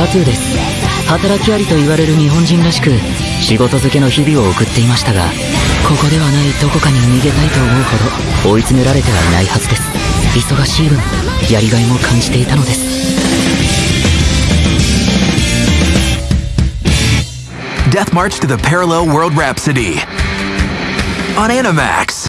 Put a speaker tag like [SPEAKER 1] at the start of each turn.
[SPEAKER 1] サトゥーです働きありと言われる日本人らしく仕事漬けの日々を送っていましたがここではないどこかに逃げたいと思うほど追い詰められてはいないはずです忙しい分やりがいも感じていたのです
[SPEAKER 2] Death March to the Parallel World Rhapsody on Animax.